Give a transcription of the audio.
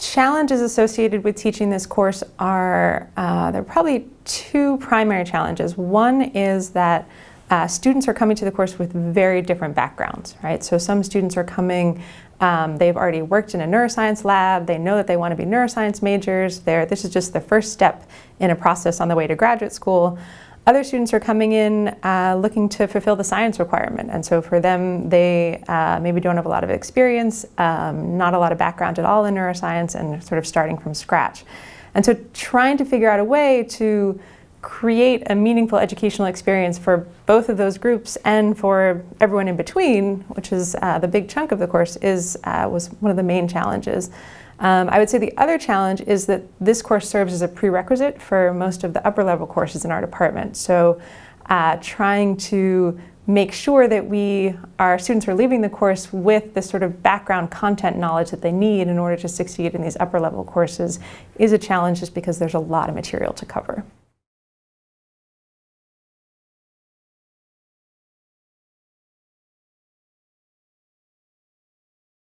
Challenges associated with teaching this course are, uh, there are probably two primary challenges. One is that uh, students are coming to the course with very different backgrounds, right? So some students are coming, um, they've already worked in a neuroscience lab, they know that they want to be neuroscience majors, They're, this is just the first step in a process on the way to graduate school. Other students are coming in uh, looking to fulfill the science requirement. And so for them, they uh, maybe don't have a lot of experience, um, not a lot of background at all in neuroscience, and sort of starting from scratch. And so trying to figure out a way to create a meaningful educational experience for both of those groups and for everyone in between, which is uh, the big chunk of the course, is, uh, was one of the main challenges. Um, I would say the other challenge is that this course serves as a prerequisite for most of the upper level courses in our department. So uh, trying to make sure that we, our students are leaving the course with the sort of background content knowledge that they need in order to succeed in these upper level courses is a challenge just because there's a lot of material to cover.